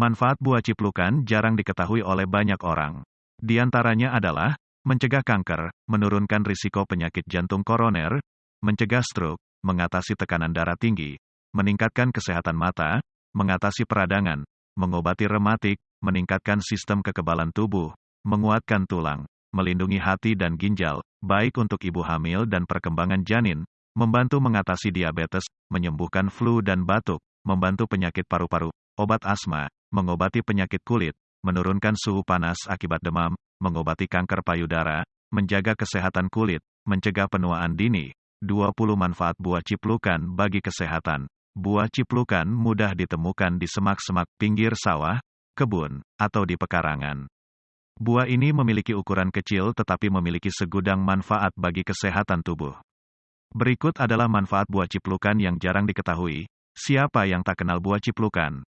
Manfaat buah ciplukan jarang diketahui oleh banyak orang. Di antaranya adalah mencegah kanker, menurunkan risiko penyakit jantung koroner, mencegah stroke, mengatasi tekanan darah tinggi, meningkatkan kesehatan mata, mengatasi peradangan, mengobati rematik, meningkatkan sistem kekebalan tubuh, menguatkan tulang, melindungi hati dan ginjal, baik untuk ibu hamil dan perkembangan janin, membantu mengatasi diabetes, menyembuhkan flu dan batuk, membantu penyakit paru-paru, obat asma, mengobati penyakit kulit, menurunkan suhu panas akibat demam, mengobati kanker payudara, menjaga kesehatan kulit, mencegah penuaan dini. 20 manfaat buah ciplukan bagi kesehatan. Buah ciplukan mudah ditemukan di semak-semak pinggir sawah, kebun, atau di pekarangan. Buah ini memiliki ukuran kecil tetapi memiliki segudang manfaat bagi kesehatan tubuh. Berikut adalah manfaat buah ciplukan yang jarang diketahui. Siapa yang tak kenal buah ciplukan?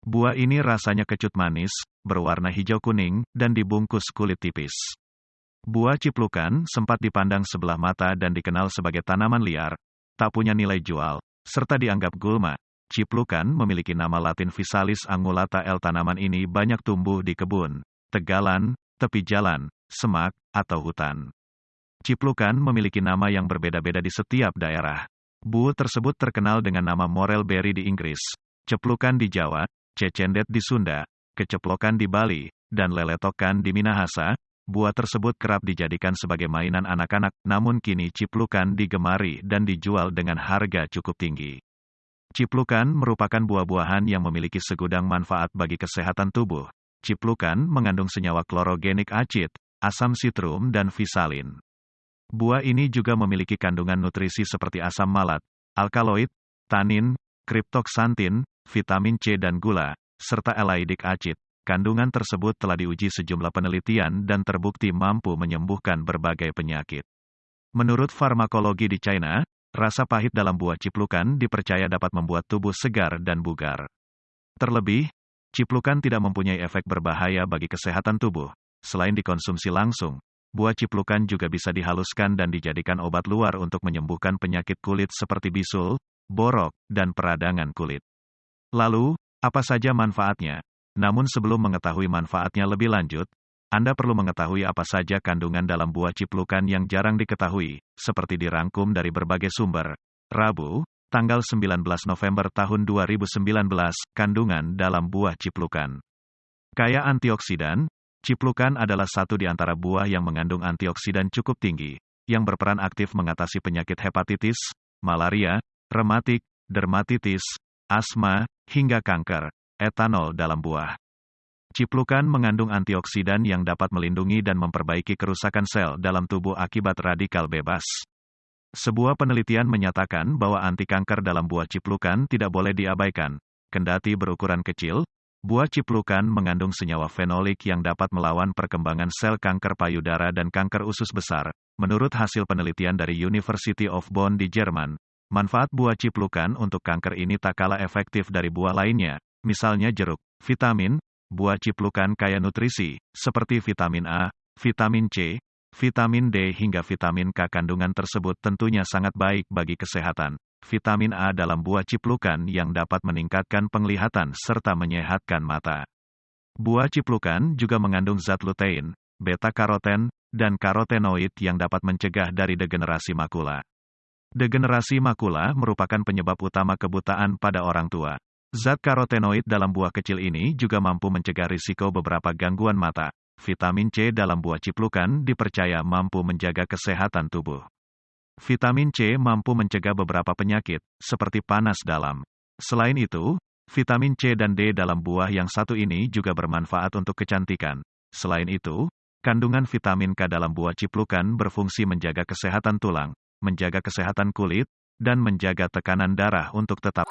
Buah ini rasanya kecut manis, berwarna hijau kuning, dan dibungkus kulit tipis. Buah ciplukan sempat dipandang sebelah mata dan dikenal sebagai tanaman liar, tak punya nilai jual, serta dianggap gulma. Ciplukan memiliki nama latin Visalis angulata L. Tanaman ini banyak tumbuh di kebun, tegalan, tepi jalan, semak, atau hutan. Ciplukan memiliki nama yang berbeda-beda di setiap daerah. Bu tersebut terkenal dengan nama morel berry di Inggris, ceplukan di Jawa, cecendet di Sunda, keceplokan di Bali, dan leletokan di Minahasa, buah tersebut kerap dijadikan sebagai mainan anak-anak, namun kini ciplukan digemari dan dijual dengan harga cukup tinggi. Ciplukan merupakan buah-buahan yang memiliki segudang manfaat bagi kesehatan tubuh, Ciplukan mengandung senyawa klorogenik acid, asam sitrum dan visalin. Buah ini juga memiliki kandungan nutrisi seperti asam malat, alkaloid, tanin, kriptoksantin, vitamin C dan gula, serta elaidik acid. Kandungan tersebut telah diuji sejumlah penelitian dan terbukti mampu menyembuhkan berbagai penyakit. Menurut farmakologi di China, rasa pahit dalam buah ciplukan dipercaya dapat membuat tubuh segar dan bugar. Terlebih, Ciplukan tidak mempunyai efek berbahaya bagi kesehatan tubuh. Selain dikonsumsi langsung, buah ciplukan juga bisa dihaluskan dan dijadikan obat luar untuk menyembuhkan penyakit kulit seperti bisul, borok, dan peradangan kulit. Lalu, apa saja manfaatnya? Namun sebelum mengetahui manfaatnya lebih lanjut, Anda perlu mengetahui apa saja kandungan dalam buah ciplukan yang jarang diketahui, seperti dirangkum dari berbagai sumber. Rabu, tanggal 19 November tahun 2019, kandungan dalam buah ciplukan. Kaya antioksidan, ciplukan adalah satu di antara buah yang mengandung antioksidan cukup tinggi, yang berperan aktif mengatasi penyakit hepatitis, malaria, rematik, dermatitis, asma, hingga kanker, etanol dalam buah. Ciplukan mengandung antioksidan yang dapat melindungi dan memperbaiki kerusakan sel dalam tubuh akibat radikal bebas. Sebuah penelitian menyatakan bahwa anti kanker dalam buah ciplukan tidak boleh diabaikan. Kendati berukuran kecil, buah ciplukan mengandung senyawa fenolik yang dapat melawan perkembangan sel kanker payudara dan kanker usus besar. Menurut hasil penelitian dari University of Bonn di Jerman, manfaat buah ciplukan untuk kanker ini tak kalah efektif dari buah lainnya, misalnya jeruk, vitamin, buah ciplukan kaya nutrisi, seperti vitamin A, vitamin C, Vitamin D hingga vitamin K kandungan tersebut tentunya sangat baik bagi kesehatan. Vitamin A dalam buah ciplukan yang dapat meningkatkan penglihatan serta menyehatkan mata. Buah ciplukan juga mengandung zat lutein, beta-karoten, dan karotenoid yang dapat mencegah dari degenerasi makula. Degenerasi makula merupakan penyebab utama kebutaan pada orang tua. Zat karotenoid dalam buah kecil ini juga mampu mencegah risiko beberapa gangguan mata, vitamin C dalam buah ciplukan dipercaya mampu menjaga kesehatan tubuh. Vitamin C mampu mencegah beberapa penyakit, seperti panas dalam. Selain itu, vitamin C dan D dalam buah yang satu ini juga bermanfaat untuk kecantikan. Selain itu, kandungan vitamin K dalam buah ciplukan berfungsi menjaga kesehatan tulang, menjaga kesehatan kulit, dan menjaga tekanan darah untuk tetap.